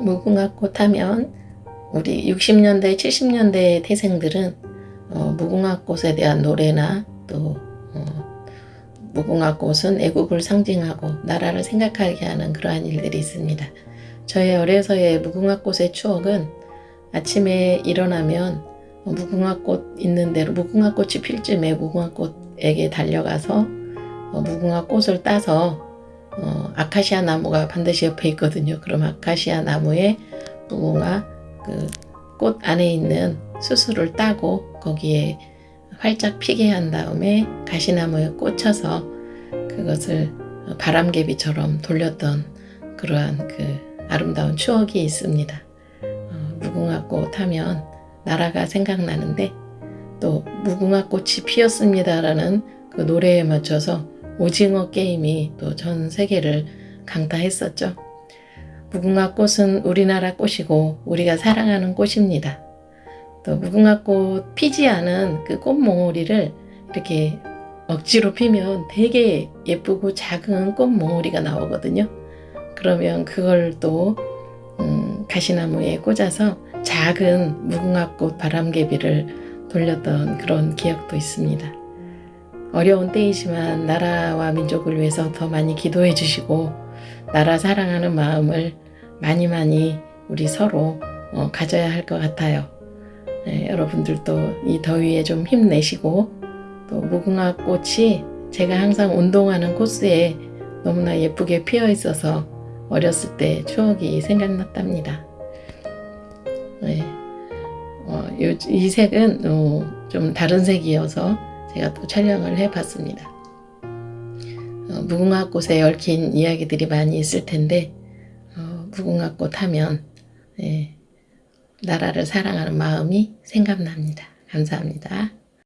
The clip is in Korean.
무궁화꽃 하면 우리 60년대, 70년대 태생들은 어, 무궁화꽃에 대한 노래나 또 어, 무궁화꽃은 애국을 상징하고 나라를 생각하게 하는 그러한 일들이 있습니다. 저의 어려서의 무궁화꽃의 추억은 아침에 일어나면 무궁화꽃 있는 대로 무궁화꽃이 필 쯤에 무궁화꽃에게 달려가서 어, 무궁화꽃을 따서 어, 아카시아 나무가 반드시 옆에 있거든요. 그럼 아카시아 나무에 무궁화 그 꽃 안에 있는 수술을 따고 거기에 활짝 피게 한 다음에 가시나무에 꽂혀서 그것을 바람개비처럼 돌렸던 그러한 그 아름다운 추억이 있습니다. 어, 무궁화꽃 하면 나라가 생각나는데 또 무궁화꽃이 피었습니다라는 그 노래에 맞춰서 오징어 게임이 또 전 세계를 강타했었죠. 무궁화 꽃은 우리나라 꽃이고 우리가 사랑하는 꽃입니다. 또 무궁화 꽃 피지 않은 그 꽃몽오리를 이렇게 억지로 피면 되게 예쁘고 작은 꽃몽오리가 나오거든요. 그러면 그걸 또 음, 가시나무에 꽂아서 작은 무궁화꽃 바람개비를 돌렸던 그런 기억도 있습니다. 어려운 때이지만 나라와 민족을 위해서 더 많이 기도해 주시고 나라 사랑하는 마음을 많이 많이 우리 서로 어, 가져야 할 것 같아요. 네, 여러분들도 이 더위에 좀 힘내시고 또 무궁화 꽃이 제가 항상 운동하는 코스에 너무나 예쁘게 피어 있어서 어렸을 때 추억이 생각났답니다. 네. 어, 요, 이 색은 어, 좀 다른 색이어서 제가 또 촬영을 해봤습니다. 어, 무궁화꽃에 얽힌 이야기들이 많이 있을 텐데 어, 무궁화꽃 하면 예, 나라를 사랑하는 마음이 생각납니다. 감사합니다.